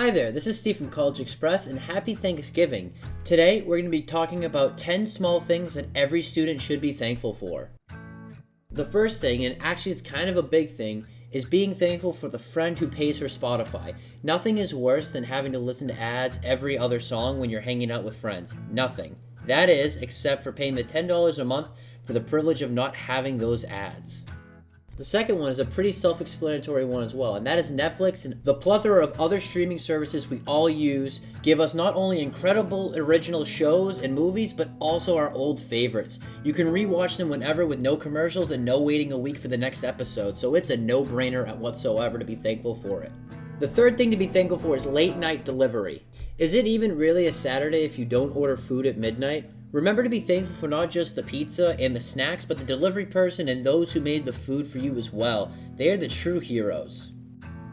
Hi there, this is Steve from CollegeXpress and happy Thanksgiving. Today we're going to be talking about 10 small things that every student should be thankful for. The first thing, and actually it's kind of a big thing, is being thankful for the friend who pays for Spotify. Nothing is worse than having to listen to ads every other song when you're hanging out with friends. Nothing. That is, except for paying the $10 a month for the privilege of not having those ads. The second one is a pretty self-explanatory one as well, and that is Netflix and the plethora of other streaming services we all use give us not only incredible original shows and movies, but also our old favorites. You can rewatch them whenever with no commercials and no waiting a week for the next episode, so it's a no-brainer at whatsoever to be thankful for it. The third thing to be thankful for is late night delivery. Is it even really a Saturday if you don't order food at midnight? Remember to be thankful for not just the pizza and the snacks, but the delivery person and those who made the food for you as well. They are the true heroes.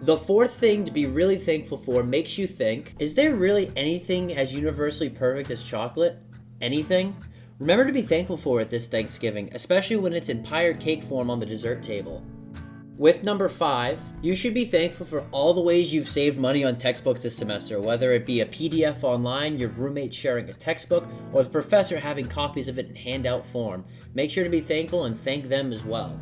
The fourth thing to be really thankful for makes you think, is there really anything as universally perfect as chocolate? Anything? Remember to be thankful for it this Thanksgiving, especially when it's in pie or cake form on the dessert table. With number five, you should be thankful for all the ways you've saved money on textbooks this semester, whether it be a PDF online, your roommate sharing a textbook, or the professor having copies of it in handout form. Make sure to be thankful and thank them as well.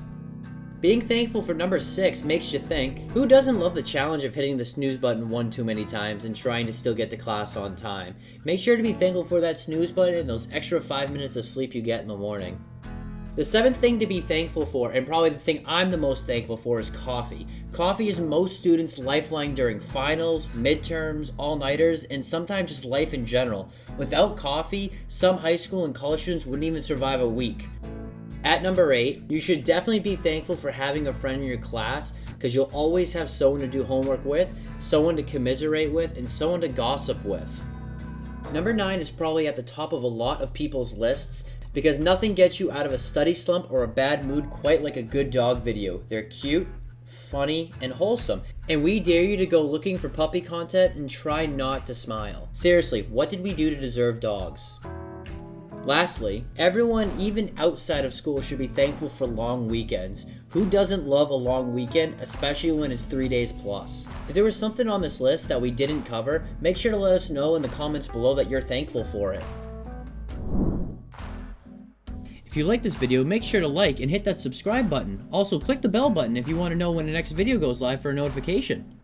Being thankful for number 6 makes you think, who doesn't love the challenge of hitting the snooze button one too many times and trying to still get to class on time? Make sure to be thankful for that snooze button and those extra 5 minutes of sleep you get in the morning. The seventh thing to be thankful for, and probably the thing I'm the most thankful for, is coffee. Coffee is most students' lifeline during finals, midterms, all-nighters, and sometimes just life in general. Without coffee, some high school and college students wouldn't even survive a week. At number 8, you should definitely be thankful for having a friend in your class because you'll always have someone to do homework with, someone to commiserate with, and someone to gossip with. Number 9 is probably at the top of a lot of people's lists because nothing gets you out of a study slump or a bad mood quite like a good dog video. They're cute, funny, and wholesome. And we dare you to go looking for puppy content and try not to smile. Seriously, what did we do to deserve dogs? Lastly, everyone, even outside of school, should be thankful for long weekends. Who doesn't love a long weekend, especially when it's three days plus? If there was something on this list that we didn't cover, make sure to let us know in the comments below that you're thankful for it. If you like this video, make sure to like and hit that subscribe button. Also, click the bell button if you want to know when the next video goes live for a notification.